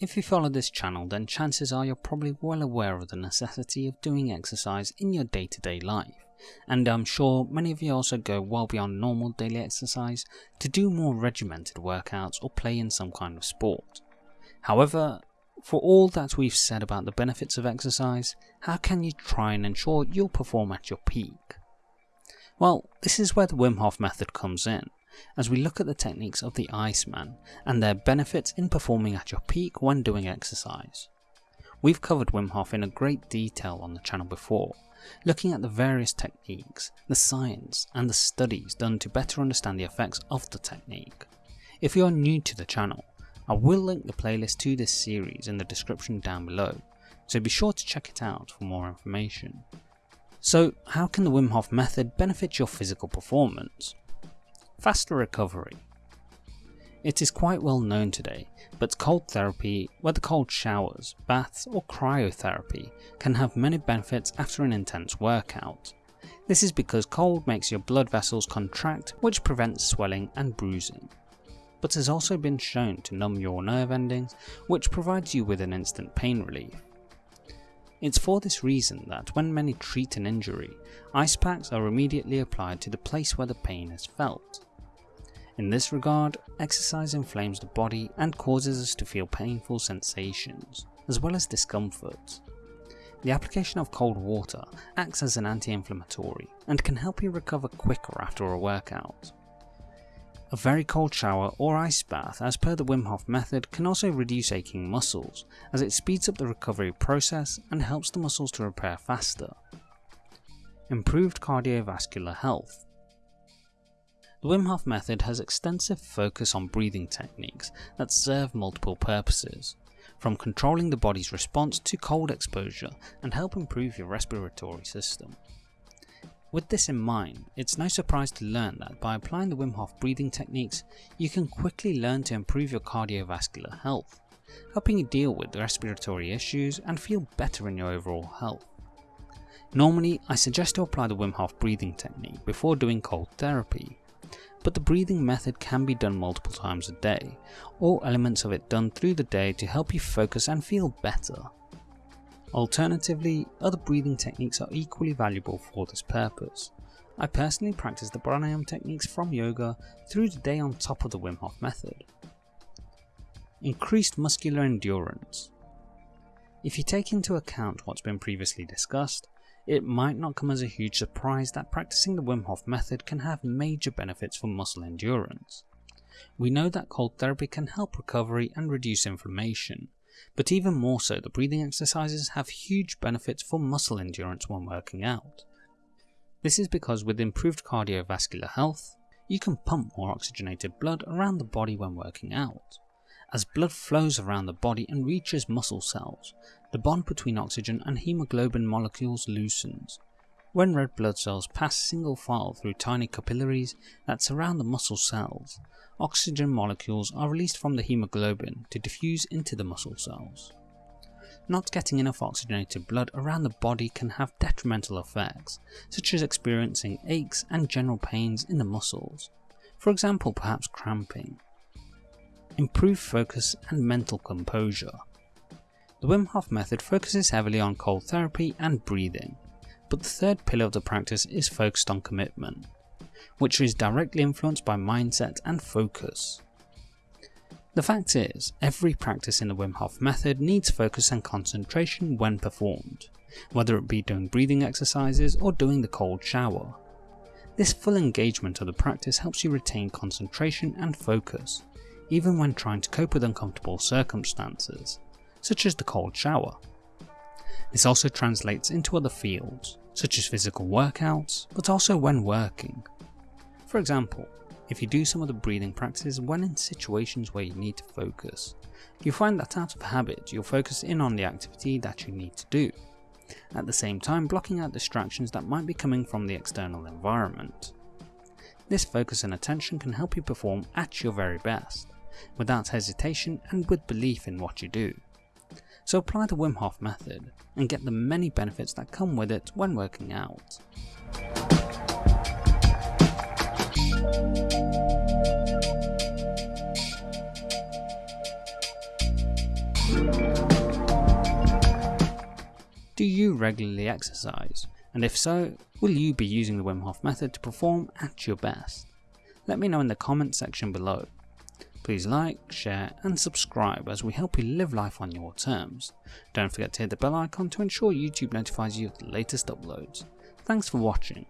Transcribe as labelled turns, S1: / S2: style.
S1: If you follow this channel then chances are you're probably well aware of the necessity of doing exercise in your day to day life, and I'm sure many of you also go well beyond normal daily exercise to do more regimented workouts or play in some kind of sport. However, for all that we've said about the benefits of exercise, how can you try and ensure you'll perform at your peak? Well, this is where the Wim Hof method comes in, as we look at the techniques of the Iceman and their benefits in performing at your peak when doing exercise. We've covered Wim Hof in a great detail on the channel before, looking at the various techniques, the science and the studies done to better understand the effects of the technique. If you are new to the channel, I will link the playlist to this series in the description down below, so be sure to check it out for more information. So how can the Wim Hof method benefit your physical performance? Faster recovery. It is quite well known today, but cold therapy, whether cold showers, baths or cryotherapy, can have many benefits after an intense workout. This is because cold makes your blood vessels contract which prevents swelling and bruising but has also been shown to numb your nerve endings, which provides you with an instant pain relief. It's for this reason that when many treat an injury, ice packs are immediately applied to the place where the pain is felt. In this regard, exercise inflames the body and causes us to feel painful sensations, as well as discomfort. The application of cold water acts as an anti-inflammatory and can help you recover quicker after a workout. A very cold shower or ice bath as per the Wim Hof method can also reduce aching muscles as it speeds up the recovery process and helps the muscles to repair faster. Improved cardiovascular health. The Wim Hof method has extensive focus on breathing techniques that serve multiple purposes, from controlling the body's response to cold exposure and help improve your respiratory system. With this in mind, it's no surprise to learn that by applying the Wim Hof breathing techniques, you can quickly learn to improve your cardiovascular health, helping you deal with respiratory issues and feel better in your overall health. Normally, I suggest to apply the Wim Hof breathing technique before doing cold therapy, but the breathing method can be done multiple times a day, or elements of it done through the day to help you focus and feel better. Alternatively, other breathing techniques are equally valuable for this purpose. I personally practice the pranayama techniques from yoga through the day on top of the Wim Hof method. Increased muscular endurance. If you take into account what's been previously discussed, it might not come as a huge surprise that practicing the Wim Hof method can have major benefits for muscle endurance. We know that cold therapy can help recovery and reduce inflammation, but even more so, the breathing exercises have huge benefits for muscle endurance when working out. This is because with improved cardiovascular health, you can pump more oxygenated blood around the body when working out. As blood flows around the body and reaches muscle cells, the bond between oxygen and hemoglobin molecules loosens. When red blood cells pass single file through tiny capillaries that surround the muscle cells, oxygen molecules are released from the hemoglobin to diffuse into the muscle cells. Not getting enough oxygenated blood around the body can have detrimental effects, such as experiencing aches and general pains in the muscles, for example perhaps cramping. Improve focus and mental composure. The Wim Hof method focuses heavily on cold therapy and breathing, but the third pillar of the practice is focused on commitment which is directly influenced by mindset and focus. The fact is, every practice in the Wim Hof method needs focus and concentration when performed, whether it be doing breathing exercises or doing the cold shower. This full engagement of the practice helps you retain concentration and focus, even when trying to cope with uncomfortable circumstances, such as the cold shower. This also translates into other fields, such as physical workouts, but also when working, for example, if you do some of the breathing practices when in situations where you need to focus, you find that out of habit you'll focus in on the activity that you need to do, at the same time blocking out distractions that might be coming from the external environment. This focus and attention can help you perform at your very best, without hesitation and with belief in what you do. So apply the Wim Hof method and get the many benefits that come with it when working out. Do you regularly exercise? And if so, will you be using the Wim Hof method to perform at your best? Let me know in the comment section below. Please like, share and subscribe as we help you live life on your terms. Don't forget to hit the bell icon to ensure YouTube notifies you of the latest uploads. Thanks for watching.